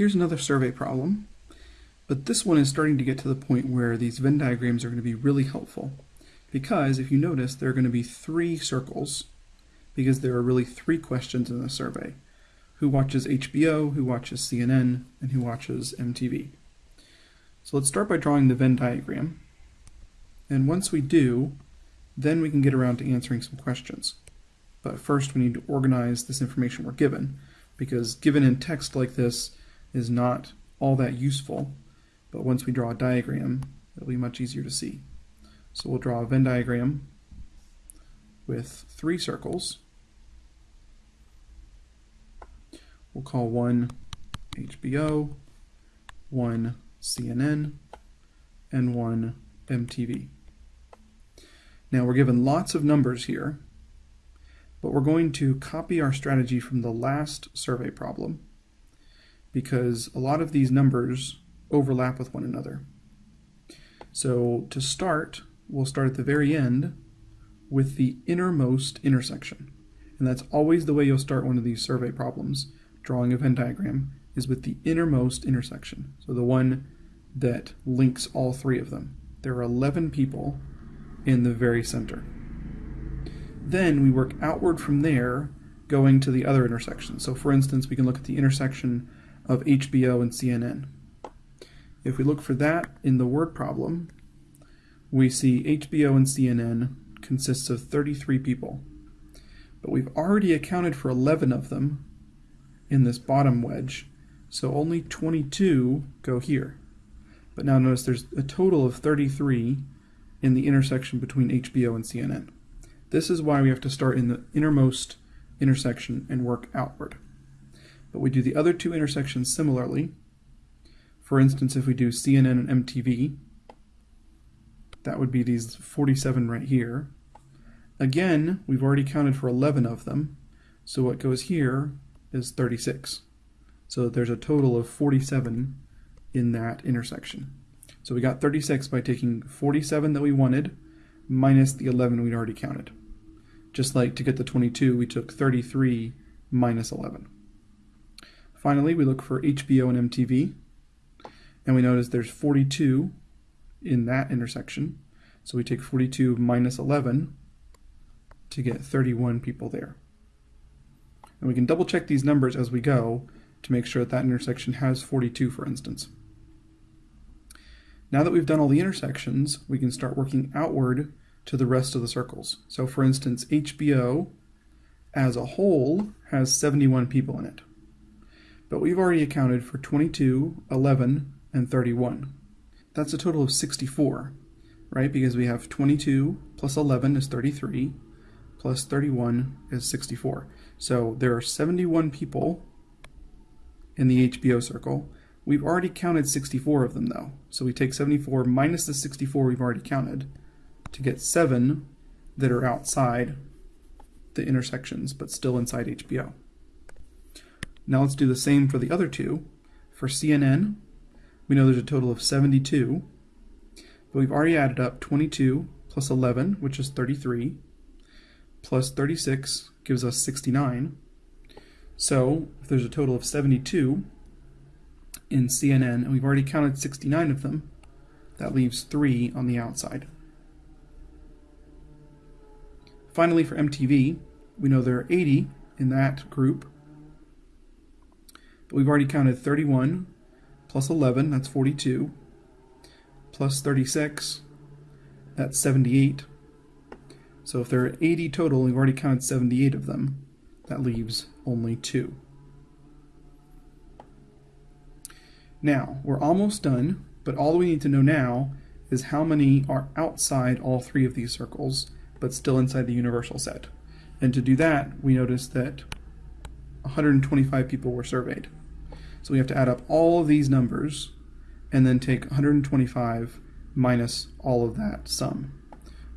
Here's another survey problem, but this one is starting to get to the point where these Venn diagrams are going to be really helpful because if you notice there are going to be three circles because there are really three questions in the survey. Who watches HBO, who watches CNN, and who watches MTV. So let's start by drawing the Venn diagram. And once we do, then we can get around to answering some questions. But first we need to organize this information we're given, because given in text like this is not all that useful, but once we draw a diagram, it'll be much easier to see. So we'll draw a Venn diagram with three circles. We'll call one HBO, one CNN, and one MTV. Now we're given lots of numbers here, but we're going to copy our strategy from the last survey problem because a lot of these numbers overlap with one another. So to start, we'll start at the very end with the innermost intersection. And that's always the way you'll start one of these survey problems, drawing a Venn diagram, is with the innermost intersection. So the one that links all three of them. There are 11 people in the very center. Then we work outward from there, going to the other intersections. So for instance, we can look at the intersection of HBO and CNN. If we look for that in the word problem, we see HBO and CNN consists of 33 people. But we've already accounted for 11 of them in this bottom wedge, so only 22 go here. But now notice there's a total of 33 in the intersection between HBO and CNN. This is why we have to start in the innermost intersection and work outward. But we do the other two intersections similarly. For instance, if we do CNN and MTV, that would be these 47 right here. Again, we've already counted for 11 of them, so what goes here is 36. So there's a total of 47 in that intersection. So we got 36 by taking 47 that we wanted minus the 11 we'd already counted. Just like to get the 22, we took 33 minus 11. Finally, we look for HBO and MTV, and we notice there's 42 in that intersection. So we take 42 minus 11 to get 31 people there. And we can double check these numbers as we go to make sure that that intersection has 42, for instance. Now that we've done all the intersections, we can start working outward to the rest of the circles. So for instance, HBO as a whole has 71 people in it. But we've already accounted for 22, 11, and 31. That's a total of 64, right? Because we have 22 plus 11 is 33, plus 31 is 64. So there are 71 people in the HBO circle. We've already counted 64 of them though. So we take 74 minus the 64 we've already counted to get 7 that are outside the intersections but still inside HBO. Now let's do the same for the other two. For CNN, we know there's a total of 72, but we've already added up 22 plus 11, which is 33, plus 36 gives us 69. So if there's a total of 72 in CNN, and we've already counted 69 of them, that leaves 3 on the outside. Finally, for MTV, we know there are 80 in that group, but we've already counted 31 plus 11, that's 42, plus 36, that's 78. So if there are 80 total, we've already counted 78 of them. That leaves only two. Now, we're almost done, but all we need to know now is how many are outside all three of these circles, but still inside the universal set. And to do that, we notice that 125 people were surveyed. So we have to add up all of these numbers and then take 125 minus all of that sum.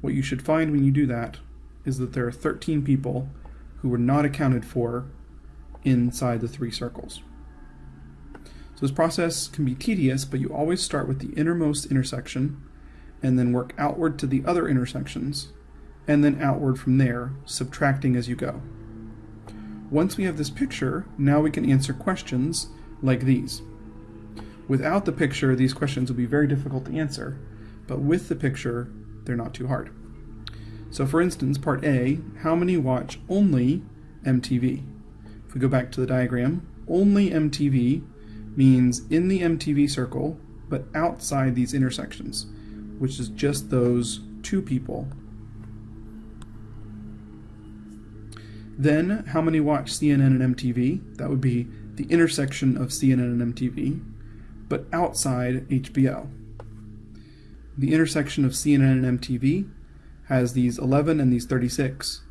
What you should find when you do that is that there are 13 people who were not accounted for inside the three circles. So this process can be tedious, but you always start with the innermost intersection and then work outward to the other intersections and then outward from there, subtracting as you go. Once we have this picture, now we can answer questions like these. Without the picture, these questions would be very difficult to answer, but with the picture, they're not too hard. So for instance, part A, how many watch only MTV? If we go back to the diagram, only MTV means in the MTV circle, but outside these intersections, which is just those two people. Then, how many watch CNN and MTV? That would be the intersection of CNN and MTV, but outside HBO. The intersection of CNN and MTV has these 11 and these 36,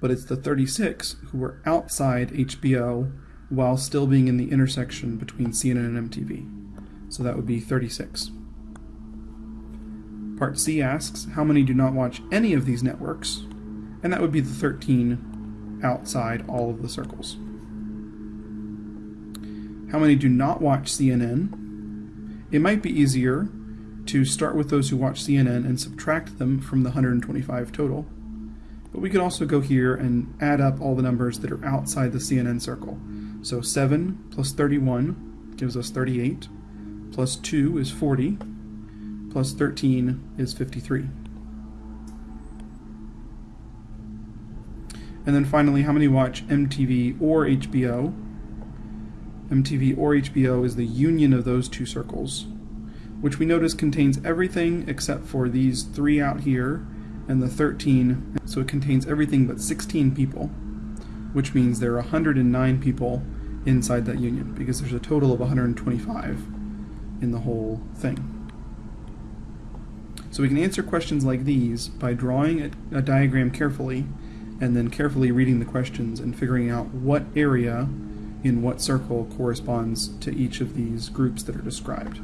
but it's the 36 who were outside HBO while still being in the intersection between CNN and MTV. So that would be 36. Part C asks, how many do not watch any of these networks? And that would be the 13 outside all of the circles. How many do not watch CNN? It might be easier to start with those who watch CNN and subtract them from the 125 total. But we could also go here and add up all the numbers that are outside the CNN circle. So 7 plus 31 gives us 38, plus 2 is 40, plus 13 is 53. And then finally, how many watch MTV or HBO? MTV or HBO is the union of those two circles which we notice contains everything except for these three out here and the 13. So it contains everything but 16 people, which means there are 109 people inside that union because there's a total of 125 in the whole thing. So we can answer questions like these by drawing a, a diagram carefully and then carefully reading the questions and figuring out what area in what circle corresponds to each of these groups that are described.